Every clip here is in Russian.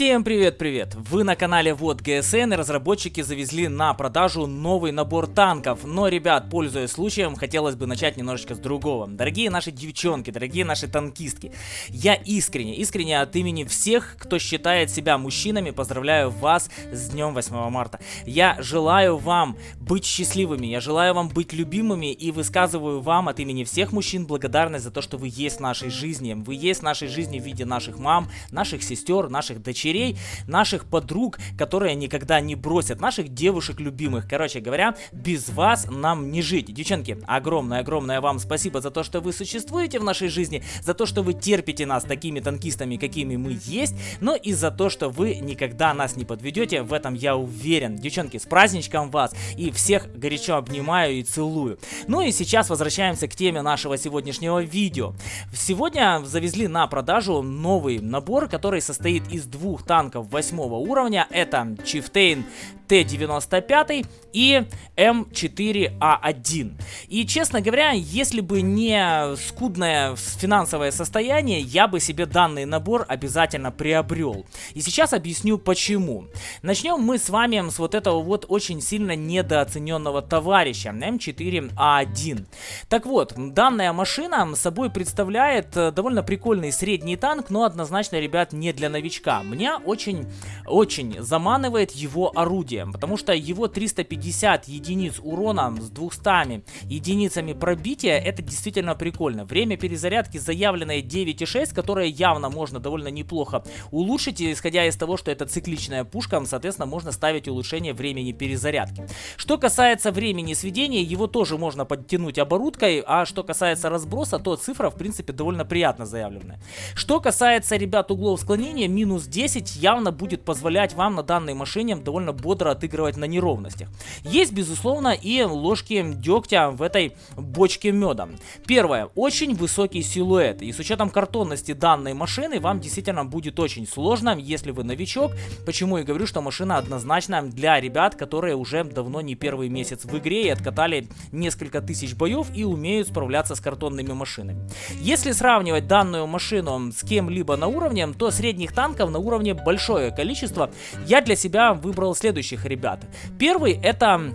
Всем привет-привет! Вы на канале Вот ГСН и разработчики завезли на продажу новый набор танков. Но, ребят, пользуясь случаем, хотелось бы начать немножечко с другого. Дорогие наши девчонки, дорогие наши танкистки, я искренне, искренне от имени всех, кто считает себя мужчинами, поздравляю вас с днем 8 марта. Я желаю вам быть счастливыми, я желаю вам быть любимыми и высказываю вам от имени всех мужчин благодарность за то, что вы есть в нашей жизни. Вы есть в нашей жизни в виде наших мам, наших сестер, наших дочерей дочерей, наших подруг, которые никогда не бросят, наших девушек любимых. Короче говоря, без вас нам не жить. Девчонки, огромное-огромное вам спасибо за то, что вы существуете в нашей жизни, за то, что вы терпите нас такими танкистами, какими мы есть, но и за то, что вы никогда нас не подведете, в этом я уверен. Девчонки, с праздничком вас и всех горячо обнимаю и целую. Ну и сейчас возвращаемся к теме нашего сегодняшнего видео. Сегодня завезли на продажу новый набор, который состоит из двух двух танков восьмого уровня. Это Chieftain Т-95 и М4А1. И, честно говоря, если бы не скудное финансовое состояние, я бы себе данный набор обязательно приобрел. И сейчас объясню почему. Начнем мы с вами с вот этого вот очень сильно недооцененного товарища М4А1. Так вот, данная машина собой представляет э, довольно прикольный средний танк, но однозначно, ребят, не для новичка. Меня очень-очень заманивает его орудие потому что его 350 единиц урона с 200 единицами пробития, это действительно прикольно. Время перезарядки заявленное 9,6, которое явно можно довольно неплохо улучшить, исходя из того, что это цикличная пушка, соответственно, можно ставить улучшение времени перезарядки. Что касается времени сведения, его тоже можно подтянуть оборудкой, а что касается разброса, то цифра, в принципе, довольно приятно заявленная. Что касается, ребят, углов склонения, минус 10 явно будет позволять вам на данной машине довольно бодро отыгрывать на неровностях. Есть, безусловно, и ложки дегтя в этой бочке меда. Первое. Очень высокий силуэт. И с учетом картонности данной машины, вам действительно будет очень сложно, если вы новичок. Почему я говорю, что машина однозначно для ребят, которые уже давно не первый месяц в игре и откатали несколько тысяч боев и умеют справляться с картонными машинами. Если сравнивать данную машину с кем-либо на уровне, то средних танков на уровне большое количество. Я для себя выбрал следующих этих ребят. Первый это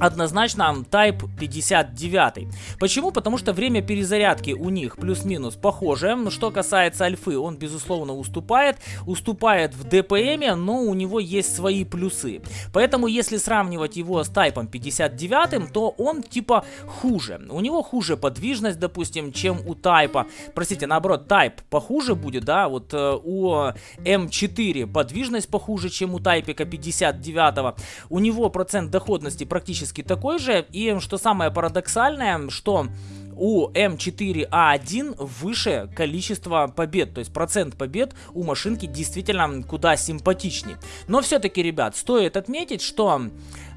однозначно Type 59. Почему? Потому что время перезарядки у них плюс-минус похоже. Что касается альфы, он безусловно уступает. Уступает в ДПМе, но у него есть свои плюсы. Поэтому если сравнивать его с Type 59, то он типа хуже. У него хуже подвижность, допустим, чем у Type. Простите, наоборот, Type похуже будет, да? Вот э, у М4 подвижность похуже, чем у Type 59. У него процент доходности практически практически такой же. И что самое парадоксальное, что у М4А1 выше количество побед, то есть процент побед у машинки действительно куда симпатичнее. Но все-таки, ребят, стоит отметить, что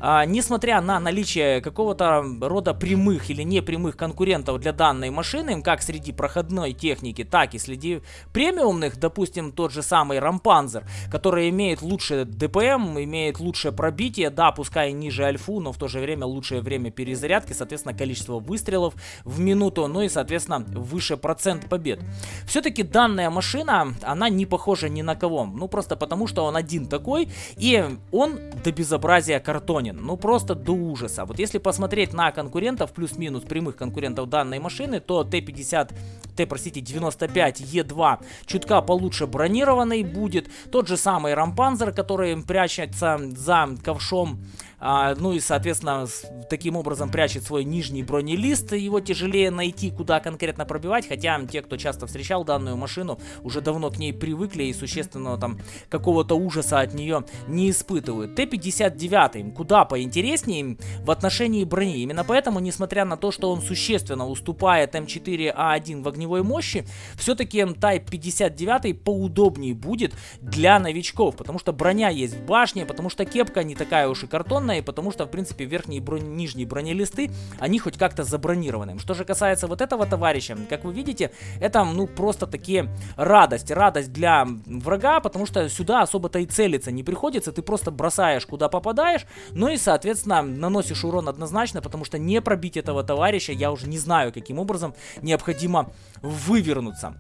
а, несмотря на наличие какого-то рода прямых или непрямых конкурентов для данной машины, как среди проходной техники, так и среди премиумных, допустим, тот же самый Рампанзер, который имеет лучшее ДПМ, имеет лучшее пробитие, да, пускай ниже альфу, но в то же время лучшее время перезарядки, соответственно, количество выстрелов в минуту, ну и, соответственно, выше процент побед. Все-таки данная машина, она не похожа ни на кого, ну просто потому, что он один такой, и он до безобразия картонен ну просто до ужаса. Вот если посмотреть на конкурентов, плюс-минус прямых конкурентов данной машины, то Т-50, Т, простите, 95 Е2 чутка получше бронированный будет. Тот же самый Рампанзер, который прячется за ковшом а, ну и, соответственно, таким образом прячет свой нижний бронелист. Его тяжелее найти, куда конкретно пробивать. Хотя те, кто часто встречал данную машину, уже давно к ней привыкли и существенного там какого-то ужаса от нее не испытывают. Т-59 куда поинтереснее в отношении брони. Именно поэтому, несмотря на то, что он существенно уступает М4А1 в огневой мощи, все-таки Type 59 поудобнее будет для новичков. Потому что броня есть в башне, потому что кепка не такая уж и картонная и потому что, в принципе, верхние брони, нижние бронелисты, они хоть как-то забронированы. Что же касается вот этого товарища, как вы видите, это, ну, просто такие радость, радость для врага, потому что сюда особо-то и целиться не приходится, ты просто бросаешь, куда попадаешь, ну и, соответственно, наносишь урон однозначно, потому что не пробить этого товарища, я уже не знаю, каким образом необходимо вывернуться.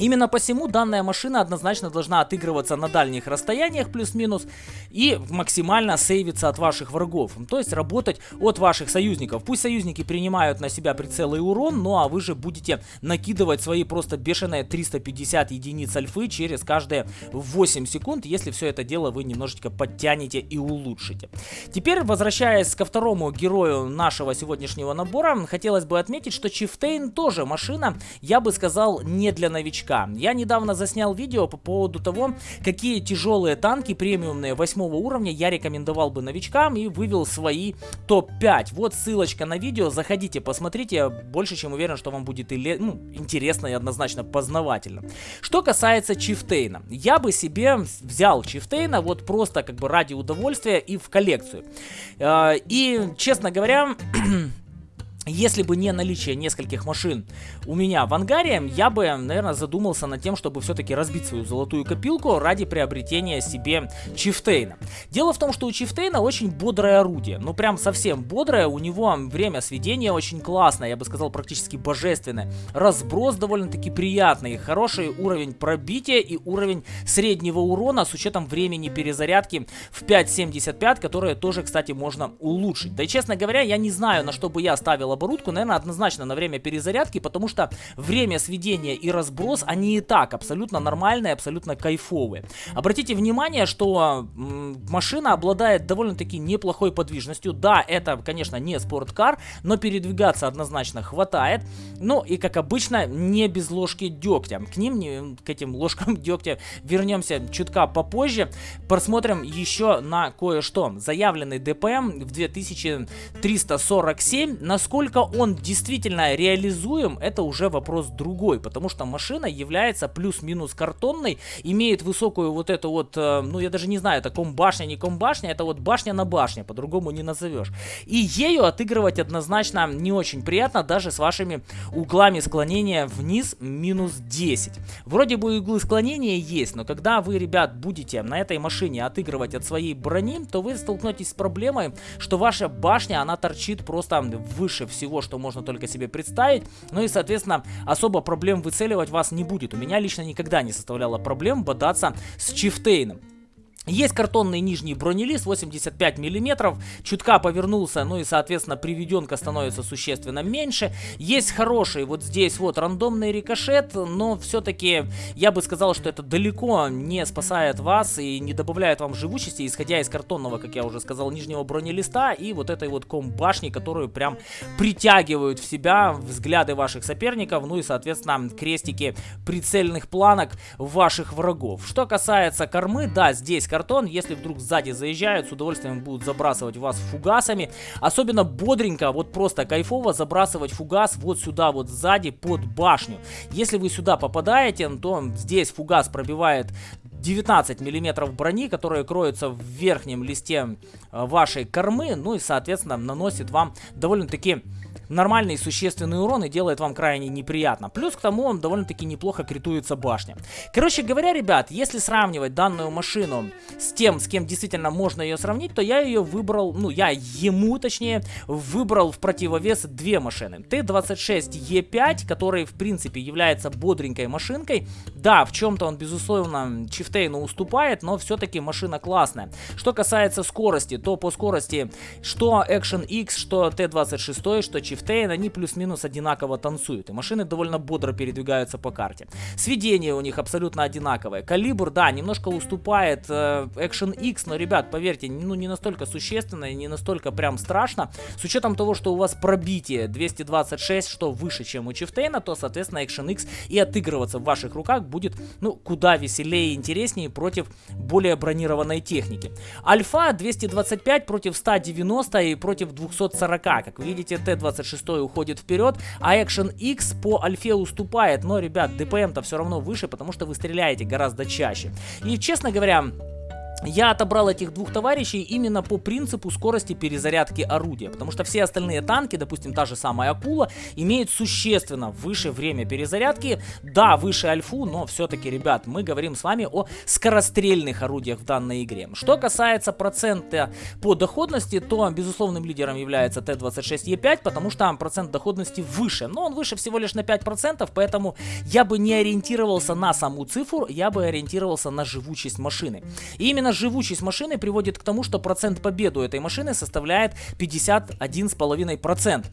Именно посему данная машина однозначно должна отыгрываться на дальних расстояниях плюс-минус и максимально сейвиться от ваших врагов. То есть работать от ваших союзников. Пусть союзники принимают на себя прицел и урон, ну а вы же будете накидывать свои просто бешеные 350 единиц альфы через каждые 8 секунд, если все это дело вы немножечко подтянете и улучшите. Теперь, возвращаясь ко второму герою нашего сегодняшнего набора, хотелось бы отметить, что Чифтейн тоже машина, я бы сказал, не для новичка новичка. Я недавно заснял видео по поводу того, какие тяжелые танки премиумные 8 уровня я рекомендовал бы новичкам и вывел свои топ-5. Вот ссылочка на видео, заходите, посмотрите, я больше чем уверен, что вам будет и ну, интересно и однозначно познавательно. Что касается Чифтейна, я бы себе взял Чифтейна вот просто как бы ради удовольствия и в коллекцию. Э, и, честно говоря... Если бы не наличие нескольких машин у меня в ангаре, я бы, наверное, задумался над тем, чтобы все-таки разбить свою золотую копилку ради приобретения себе Чифтейна. Дело в том, что у Чифтейна очень бодрое орудие, ну прям совсем бодрое, у него время сведения очень классное, я бы сказал практически божественное. Разброс довольно-таки приятный, хороший уровень пробития и уровень среднего урона с учетом времени перезарядки в 5.75, которое тоже, кстати, можно улучшить. Да и честно говоря, я не знаю, на что бы я ставил оборудку, наверное, однозначно на время перезарядки, потому что время сведения и разброс, они и так абсолютно нормальные, абсолютно кайфовые. Обратите внимание, что машина обладает довольно-таки неплохой подвижностью. Да, это, конечно, не спорткар, но передвигаться однозначно хватает. Ну и, как обычно, не без ложки дегтя. К ним, к этим ложкам дегтя вернемся чутка попозже. Просмотрим еще на кое-что. Заявленный ДПМ в 2347. Насколько Насколько он действительно реализуем, это уже вопрос другой, потому что машина является плюс-минус картонной, имеет высокую вот эту вот, э, ну я даже не знаю, это комбашня, не комбашня, это вот башня на башне, по-другому не назовешь. И ею отыгрывать однозначно не очень приятно, даже с вашими углами склонения вниз минус 10. Вроде бы углы склонения есть, но когда вы, ребят, будете на этой машине отыгрывать от своей брони, то вы столкнетесь с проблемой, что ваша башня, она торчит просто выше всего, что можно только себе представить. Ну и, соответственно, особо проблем выцеливать вас не будет. У меня лично никогда не составляло проблем бодаться с Чифтейном. Есть картонный нижний бронелист 85 миллиметров, чутка повернулся, ну и соответственно приведенка становится существенно меньше. Есть хороший вот здесь вот рандомный рикошет, но все-таки я бы сказал, что это далеко не спасает вас и не добавляет вам живучести, исходя из картонного, как я уже сказал, нижнего бронелиста и вот этой вот комбашни, которую прям притягивают в себя взгляды ваших соперников, ну и соответственно крестики прицельных планок ваших врагов. Что касается кормы, да, здесь картон. Если вдруг сзади заезжают, с удовольствием будут забрасывать вас фугасами. Особенно бодренько, вот просто кайфово забрасывать фугас вот сюда вот сзади под башню. Если вы сюда попадаете, то здесь фугас пробивает 19 миллиметров брони, которая кроется в верхнем листе э, вашей кормы, ну и соответственно наносит вам довольно-таки нормальный существенный урон и делает вам крайне неприятно. Плюс к тому он довольно-таки неплохо критуется башня. Короче говоря, ребят, если сравнивать данную машину с тем, с кем действительно можно ее сравнить, то я ее выбрал, ну я ему точнее, выбрал в противовес две машины. Т-26Е5, который в принципе является бодренькой машинкой. Да, в чем-то он безусловно Чифтейну уступает, но все-таки машина классная. Что касается скорости, то по скорости что Action X, что Т-26, что Чифтейн Chieftain, они плюс-минус одинаково танцуют. И машины довольно бодро передвигаются по карте. Сведение у них абсолютно одинаковое. Калибр, да, немножко уступает э, Action X, но, ребят, поверьте, ну не настолько существенно и не настолько прям страшно. С учетом того, что у вас пробитие 226, что выше, чем у Чифтейна, то, соответственно, Action X и отыгрываться в ваших руках будет, ну, куда веселее и интереснее против более бронированной техники. Альфа 225 против 190 и против 240. Как видите, Т-26 шестой уходит вперед, а Action X по альфе уступает, но, ребят, ДПМ-то все равно выше, потому что вы стреляете гораздо чаще. И, честно говоря, я отобрал этих двух товарищей именно по принципу скорости перезарядки орудия, потому что все остальные танки, допустим, та же самая Акула, имеют существенно выше время перезарядки, да, выше Альфу, но все-таки, ребят, мы говорим с вами о скорострельных орудиях в данной игре. Что касается процента по доходности, то безусловным лидером является Т-26Е5, потому что процент доходности выше, но он выше всего лишь на 5%, поэтому я бы не ориентировался на саму цифру, я бы ориентировался на живучесть машины. И именно Именно живучесть машины приводит к тому, что процент победы у этой машины составляет 51,5%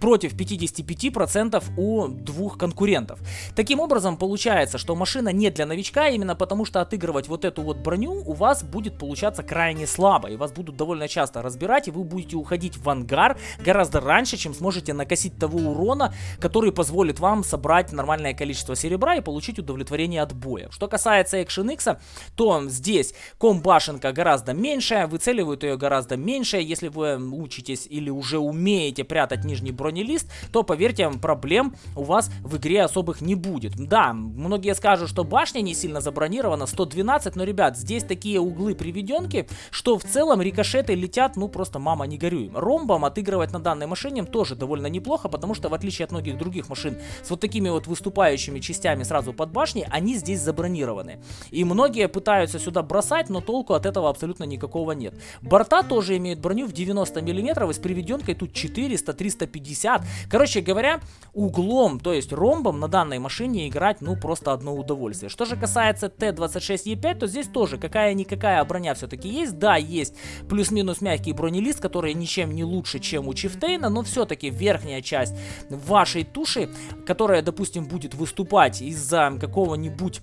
против 55% у двух конкурентов. Таким образом, получается, что машина не для новичка, именно потому что отыгрывать вот эту вот броню у вас будет получаться крайне слабо, и вас будут довольно часто разбирать, и вы будете уходить в ангар гораздо раньше, чем сможете накосить того урона, который позволит вам собрать нормальное количество серебра и получить удовлетворение от боя. Что касается Action X, то здесь комбашенка гораздо меньшая, выцеливают ее гораздо меньше, если вы учитесь или уже умеете прятать нижний бронь бронелист, то поверьте, проблем у вас в игре особых не будет. Да, многие скажут, что башня не сильно забронирована, 112, но, ребят, здесь такие углы приведенки, что в целом рикошеты летят, ну просто мама не горюй. Ромбом отыгрывать на данной машине тоже довольно неплохо, потому что в отличие от многих других машин с вот такими вот выступающими частями сразу под башней, они здесь забронированы. И многие пытаются сюда бросать, но толку от этого абсолютно никакого нет. Борта тоже имеют броню в 90 мм, с приведенкой тут 400, 350 50. Короче говоря, углом, то есть ромбом на данной машине играть, ну, просто одно удовольствие. Что же касается Т-26Е5, то здесь тоже какая-никакая броня все-таки есть. Да, есть плюс-минус мягкий бронелист, который ничем не лучше, чем у Чифтейна, но все-таки верхняя часть вашей туши, которая, допустим, будет выступать из-за какого-нибудь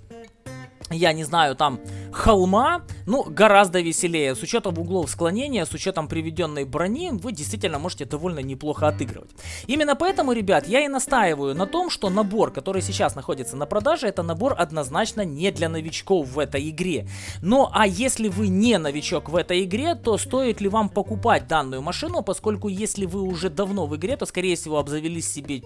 я не знаю, там холма, ну, гораздо веселее. С учетом углов склонения, с учетом приведенной брони, вы действительно можете довольно неплохо отыгрывать. Именно поэтому, ребят, я и настаиваю на том, что набор, который сейчас находится на продаже, это набор однозначно не для новичков в этой игре. Ну, а если вы не новичок в этой игре, то стоит ли вам покупать данную машину, поскольку если вы уже давно в игре, то, скорее всего, обзавелись себе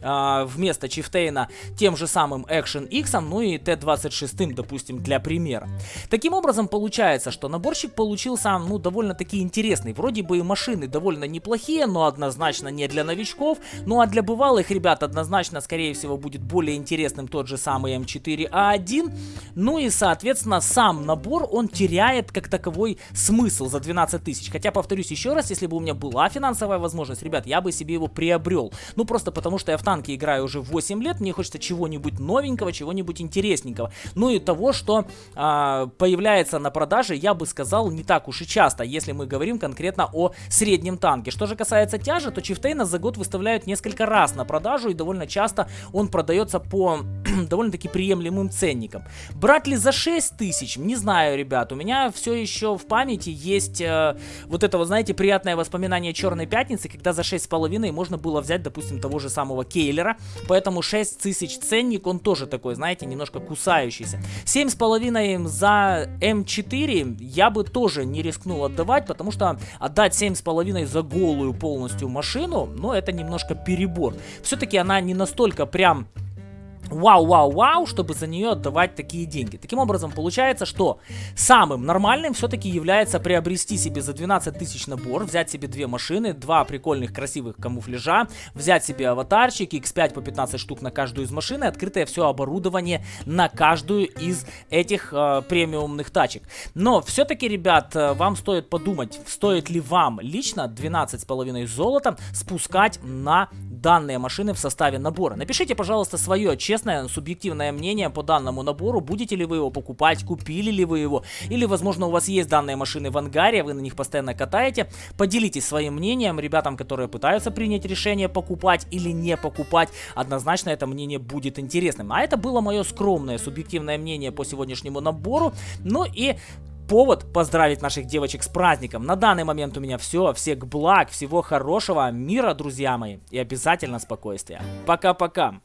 э, вместо Чифтейна тем же самым Action X, ну и Т-26, допустим, для примера. Таким образом, получается, что наборчик получился, ну, довольно-таки интересный. Вроде бы и машины довольно неплохие, но однозначно не для новичков. Ну, а для бывалых ребят однозначно, скорее всего, будет более интересным тот же самый М4А1. Ну и, соответственно, сам набор, он теряет как таковой смысл за 12 тысяч. Хотя, повторюсь еще раз, если бы у меня была финансовая возможность, ребят, я бы себе его приобрел. Ну, просто потому что я в танке играю уже 8 лет, мне хочется чего-нибудь новенького, чего-нибудь интересненького. Ну и того, что а, появляется на продаже, я бы сказал, не так уж и часто, если мы говорим конкретно о среднем танке. Что же касается тяжа, то Чифтейна за год выставляют несколько раз на продажу, и довольно часто он продается по довольно-таки приемлемым ценникам. Брать ли за 6 тысяч? Не знаю, ребят, у меня все еще в памяти есть э, вот это, вот, знаете, приятное воспоминание Черной Пятницы, когда за 6,5 можно было взять, допустим, того же самого Кейлера, поэтому 6 тысяч ценник, он тоже такой, знаете, немножко кусающийся. 7,5 за М4 я бы тоже не рискнул отдавать, потому что отдать 7,5 за голую полностью машину, ну, это немножко перебор. Все-таки она не настолько прям вау-вау-вау, чтобы за нее отдавать такие деньги. Таким образом, получается, что самым нормальным все-таки является приобрести себе за 12 тысяч набор, взять себе две машины, два прикольных красивых камуфляжа, взять себе аватарчик, X5 по 15 штук на каждую из машин и открытое все оборудование на каждую из этих э, премиумных тачек. Но все-таки, ребят, э, вам стоит подумать, стоит ли вам лично 12,5 золота спускать на данные машины в составе набора. Напишите, пожалуйста, свое честное, субъективное мнение по данному набору. Будете ли вы его покупать, купили ли вы его, или, возможно, у вас есть данные машины в ангаре, вы на них постоянно катаете. Поделитесь своим мнением ребятам, которые пытаются принять решение покупать или не покупать. Однозначно это мнение будет интересным. А это было мое скромное, субъективное мнение по сегодняшнему набору. Ну и повод поздравить наших девочек с праздником. На данный момент у меня все. Всех благ, всего хорошего, мира, друзья мои. И обязательно спокойствия. Пока-пока.